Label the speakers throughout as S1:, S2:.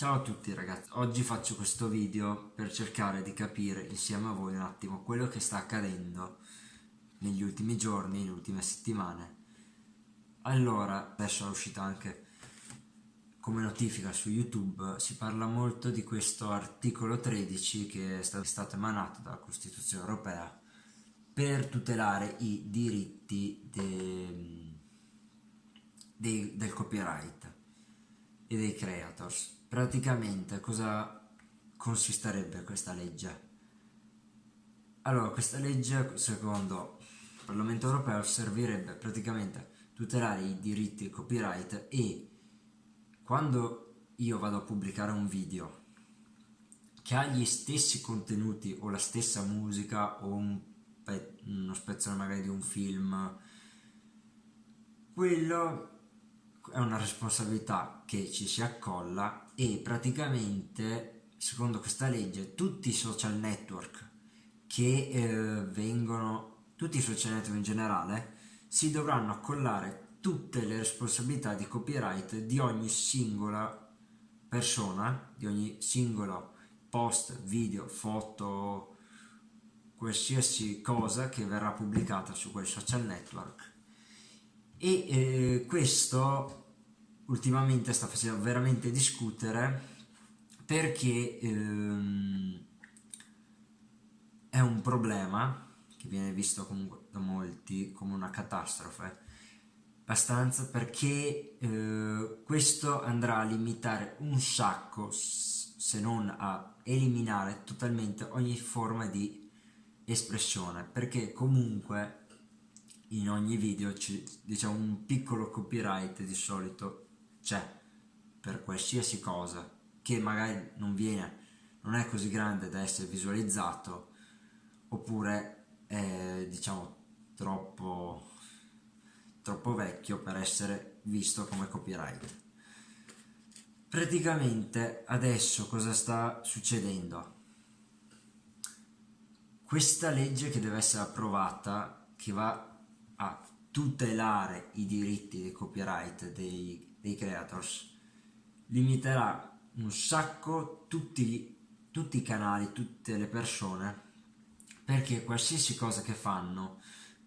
S1: Ciao a tutti ragazzi, oggi faccio questo video per cercare di capire insieme a voi un attimo quello che sta accadendo negli ultimi giorni, nelle ultime settimane. Allora, adesso è uscita anche come notifica su YouTube, si parla molto di questo articolo 13 che è stato emanato dalla Costituzione Europea per tutelare i diritti de, de, del copyright e dei creators praticamente cosa consisterebbe questa legge? Allora, questa legge, secondo il Parlamento europeo, servirebbe praticamente a tutelare i diritti di copyright e quando io vado a pubblicare un video che ha gli stessi contenuti o la stessa musica o un uno spezzone magari di un film, quello è una responsabilità che ci si accolla e praticamente secondo questa legge tutti i social network che eh, vengono tutti i social network in generale si dovranno accollare tutte le responsabilità di copyright di ogni singola persona di ogni singolo post, video, foto qualsiasi cosa che verrà pubblicata su quel social network e eh, questo ultimamente sta facendo veramente discutere perché ehm, è un problema che viene visto comunque da molti come una catastrofe. Abbastanza perché eh, questo andrà a limitare un sacco se non a eliminare totalmente ogni forma di espressione. Perché comunque in ogni video c'è diciamo un piccolo copyright di solito c'è per qualsiasi cosa che magari non viene non è così grande da essere visualizzato oppure è diciamo troppo troppo vecchio per essere visto come copyright. Praticamente adesso cosa sta succedendo? Questa legge che deve essere approvata che va a tutelare i diritti di copyright dei, dei creators limiterà un sacco tutti, tutti i canali, tutte le persone perché qualsiasi cosa che fanno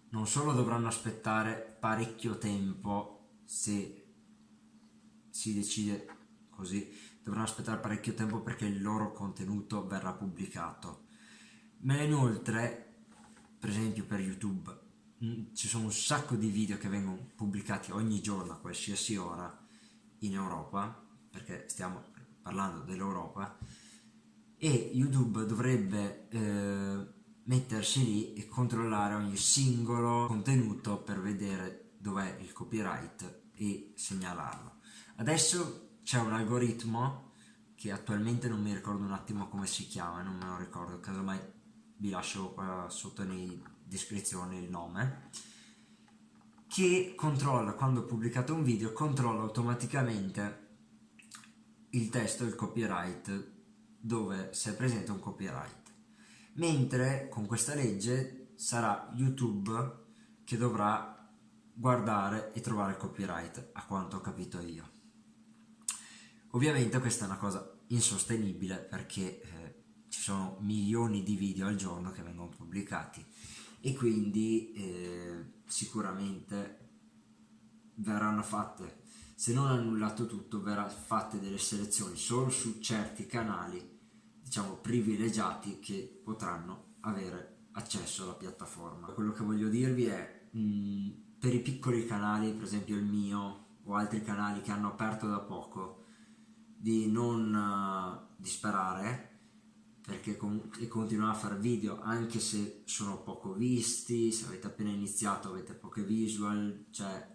S1: non solo dovranno aspettare parecchio tempo se si decide così dovranno aspettare parecchio tempo perché il loro contenuto verrà pubblicato. Ma inoltre per esempio per youtube ci sono un sacco di video che vengono pubblicati ogni giorno a qualsiasi ora in Europa, perché stiamo parlando dell'Europa, e YouTube dovrebbe eh, mettersi lì e controllare ogni singolo contenuto per vedere dov'è il copyright e segnalarlo. Adesso c'è un algoritmo che attualmente non mi ricordo un attimo come si chiama, non me lo ricordo, casomai vi lascio qua sotto nei descrizione il nome che controlla quando pubblicato un video controlla automaticamente il testo il copyright dove se è presente un copyright. Mentre con questa legge sarà youtube che dovrà guardare e trovare il copyright a quanto ho capito io. Ovviamente questa è una cosa insostenibile perché eh, ci sono milioni di video al giorno che vengono pubblicati e quindi eh, sicuramente verranno fatte. Se non annullato tutto verrà fatte delle selezioni solo su certi canali diciamo privilegiati che potranno avere accesso alla piattaforma. Quello che voglio dirvi è mh, mm, per i piccoli canali per esempio il mio o altri canali che hanno aperto da poco di non uh, disperare perché e continuare a fare video anche se sono poco visti, se avete appena iniziato avete poche visual, cioè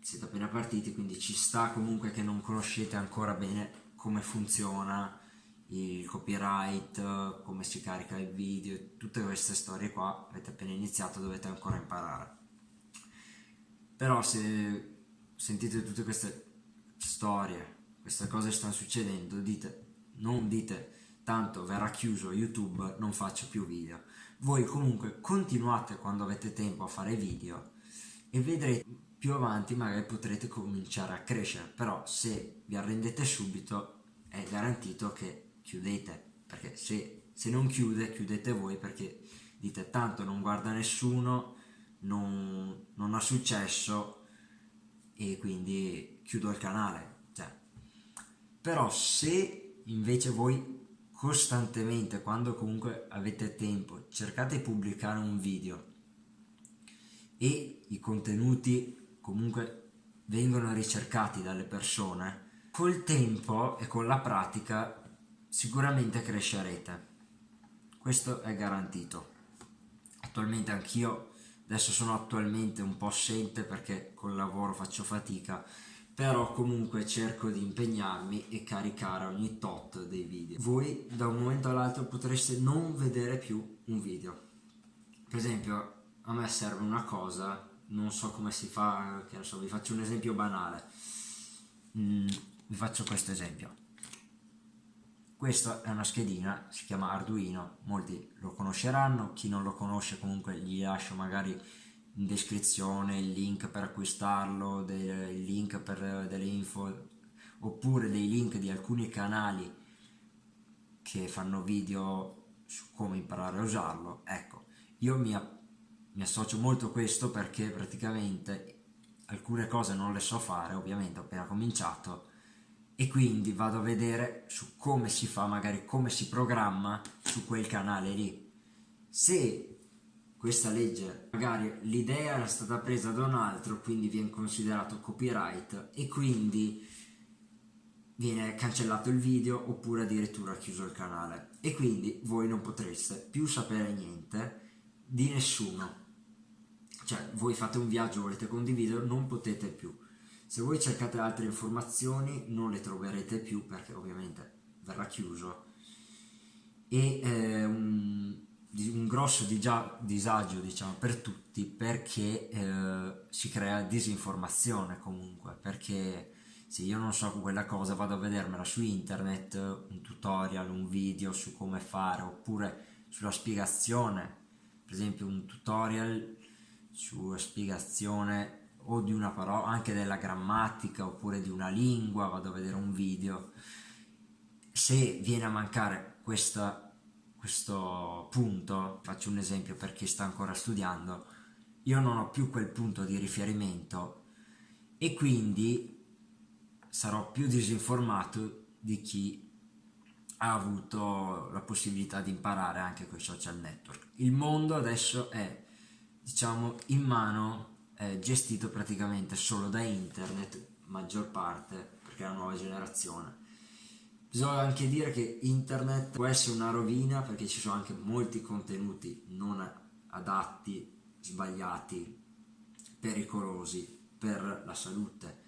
S1: siete appena partiti quindi ci sta comunque che non conoscete ancora bene come funziona il copyright, come si carica il video, tutte queste storie qua avete appena iniziato dovete ancora imparare. Però se sentite tutte queste storie, queste cose stanno succedendo dite, non dite tanto verrà chiuso YouTube, non faccio più video. Voi comunque continuate quando avete tempo a fare video e vedrete più avanti magari potrete cominciare a crescere, però se vi arrendete subito è garantito che chiudete, perché se, se non chiude, chiudete voi perché dite tanto non guarda nessuno, non, non ha successo e quindi chiudo il canale. Cioè. Però se invece voi costantemente, quando comunque avete tempo, cercate di pubblicare un video e i contenuti comunque vengono ricercati dalle persone, col tempo e con la pratica sicuramente crescerete. Questo è garantito. Attualmente anch'io, adesso sono attualmente un po' assente perché col lavoro faccio fatica, però comunque cerco di impegnarmi e caricare ogni tot dei video. Voi da un momento all'altro potreste non vedere più un video. Per esempio, a me serve una cosa, non so come si fa, che so, vi faccio un esempio banale. Mm, vi faccio questo esempio. Questa è una schedina, si chiama Arduino, molti lo conosceranno, chi non lo conosce comunque gli lascio magari in descrizione il link per acquistarlo, il link per delle info, oppure dei link di alcuni canali che fanno video su come imparare a usarlo. Ecco, io mi, mi associo molto a questo perché praticamente alcune cose non le so fare, ovviamente ho appena cominciato, e quindi vado a vedere su come si fa, magari come si programma su quel canale lì. Se questa legge, magari l'idea era stata presa da un altro, quindi viene considerato copyright e quindi viene cancellato il video oppure addirittura chiuso il canale. E quindi voi non potreste più sapere niente di nessuno. Cioè, voi fate un viaggio, volete condividere, non potete più. Se voi cercate altre informazioni non le troverete più perché ovviamente verrà chiuso. E eh, un, grosso disagio diciamo per tutti perché eh, si crea disinformazione comunque perché se io non so quella cosa vado a vedermela su internet un tutorial, un video su come fare oppure sulla spiegazione. Per esempio un tutorial sulla spiegazione o di una parola, anche della grammatica oppure di una lingua, vado a vedere un video, se viene a mancare questa, questo punto, faccio un esempio per chi sta ancora studiando, io non ho più quel punto di riferimento e quindi sarò più disinformato di chi ha avuto la possibilità di imparare anche con i social network. Il mondo adesso è, diciamo, in mano è gestito praticamente solo da internet, maggior parte, perché è la nuova generazione. Bisogna anche dire che internet può essere una rovina perché ci sono anche molti contenuti non adatti, sbagliati, pericolosi per la salute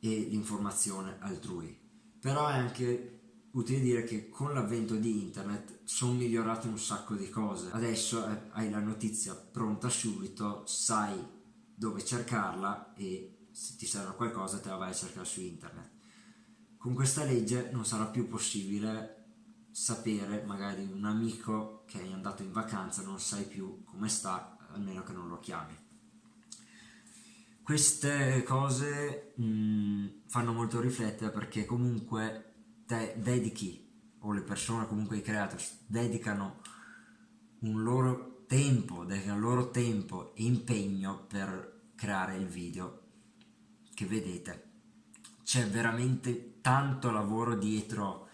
S1: e l'informazione altrui. Però è anche utile dire che con l'avvento di internet sono migliorate un sacco di cose. Adesso eh, hai la notizia pronta subito, sai dove cercarla e se ti serve qualcosa te la vai a cercare su internet. Con questa legge non sarà più possibile sapere magari un amico che è andato in vacanza, non sai più come sta, almeno che non lo chiami. Queste cose mh, mm, fanno molto riflettere perché comunque te dedichi, o le persone comunque i creators, dedicano un loro tempo, dedicano il loro tempo e impegno per creare il video che vedete. C'è veramente tanto lavoro dietro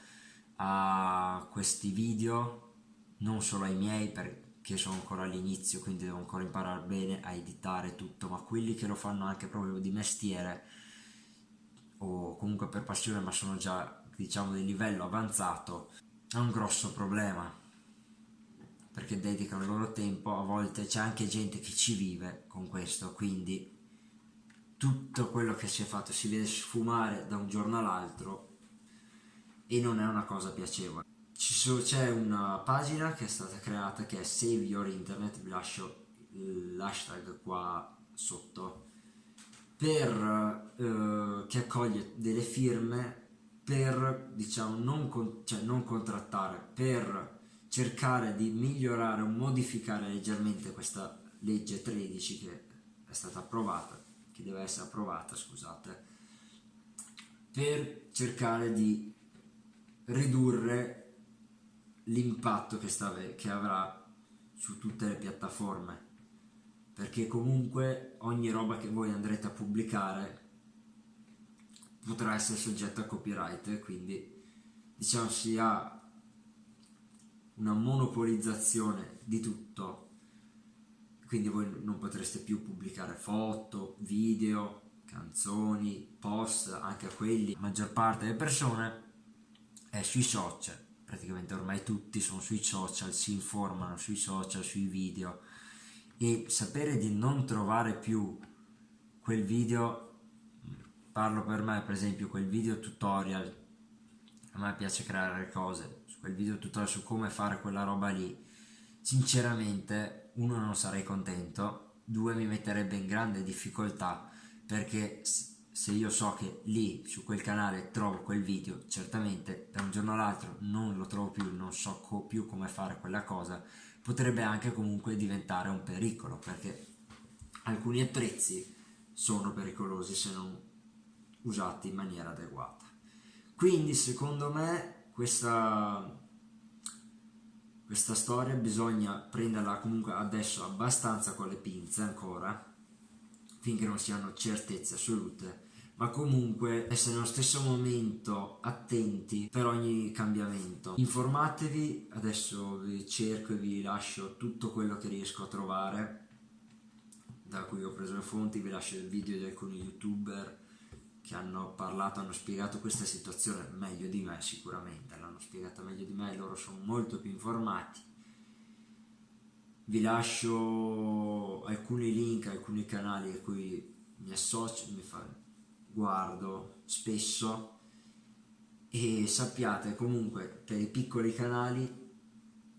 S1: a questi video, non solo ai miei perché sono ancora all'inizio, quindi devo ancora imparare bene a editare tutto, ma quelli che lo fanno anche proprio di mestiere o comunque per passione ma sono già diciamo di livello avanzato è un grosso problema perché dedicano il loro tempo, a volte c'è anche gente che ci vive con questo, quindi tutto quello che si è fatto si vede sfumare da un giorno all'altro e non è una cosa piacevole. C'è una pagina che è stata creata che è Save Your Internet, vi lascio l'hashtag qua sotto, per, eh, che accoglie delle firme per diciamo non, con, cioè, non contrattare, per cercare di migliorare o modificare leggermente questa legge 13 che è stata approvata, che deve essere approvata, scusate, per cercare di ridurre l'impatto che, che avrà su tutte le piattaforme. Perché comunque ogni roba che voi andrete a pubblicare potrà essere soggetta a copyright quindi diciamo si ha una monopolizzazione di tutto quindi voi non potreste più pubblicare foto, video, canzoni, post, anche quelli. La maggior parte delle persone è sui social, praticamente ormai tutti sono sui social, si informano sui social, sui video e sapere di non trovare più quel video, parlo per me per esempio quel video tutorial, a me piace creare cose, quel video tutorial su come fare quella roba lì, sinceramente uno non sarei contento, due mi metterebbe in grande difficoltà perché se io so che lì su quel canale trovo quel video certamente da un giorno all'altro non lo trovo più non so co più come fare quella cosa potrebbe anche comunque diventare un pericolo perché alcuni attrezzi sono pericolosi se non usati in maniera adeguata. Quindi secondo me questa questa storia bisogna prenderla comunque adesso abbastanza con le pinze ancora finché non si hanno certezze assolute ma comunque essere nello stesso momento attenti per ogni cambiamento. Informatevi adesso vi cerco e vi lascio tutto quello che riesco a trovare da cui ho preso le fonti vi lascio il video di alcuni youtuber hanno parlato, hanno spiegato questa situazione meglio di me sicuramente, l'hanno spiegata meglio di me, loro sono molto più informati. Vi lascio alcuni link, alcuni canali a cui mi associo, mi fa, guardo spesso e sappiate comunque per i piccoli canali,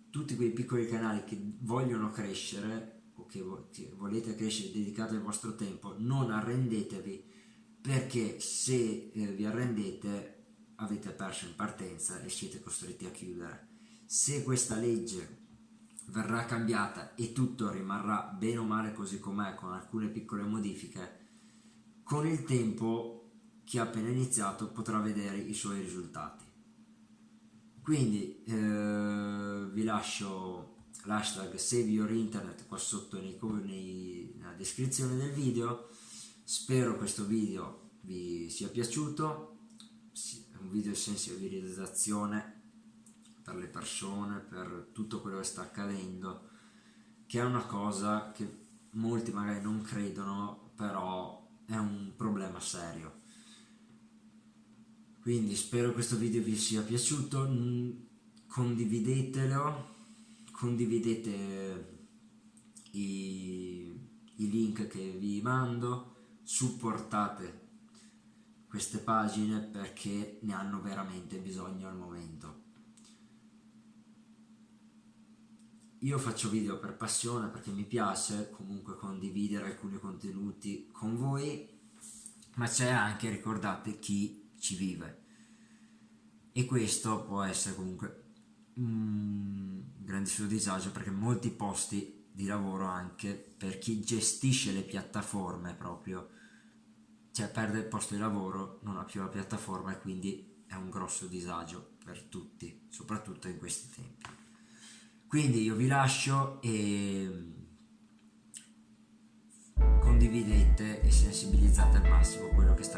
S1: tutti quei piccoli canali che vogliono crescere o che, che volete crescere dedicate il vostro tempo, non arrendetevi perché se eh, vi arrendete avete perso in partenza e siete costretti a chiudere. Se questa legge verrà cambiata e tutto rimarrà bene o male così com'è con alcune piccole modifiche, con il tempo chi ha appena iniziato potrà vedere i suoi risultati. Quindi eh, vi lascio l'hashtag Save Your Internet qua sotto nei, nei, nella descrizione del video Spero questo video vi sia piaciuto, è un video di sensibilizzazione per le persone, per tutto quello che sta accadendo, che è una cosa che molti magari non credono, però è un problema serio. Quindi spero questo video vi sia piaciuto, condividetelo, condividete i, i link che vi mando, supportate queste pagine perché ne hanno veramente bisogno al momento. Io faccio video per passione perché mi piace comunque condividere alcuni contenuti con voi, ma c'è anche, ricordate, chi ci vive. E questo può essere comunque un grandissimo disagio perché molti posti di lavoro anche per chi gestisce le piattaforme proprio. Cioè perde il posto di lavoro non ha più la piattaforma e quindi è un grosso disagio per tutti soprattutto in questi tempi. Quindi io vi lascio e condividete e sensibilizzate al massimo quello che sta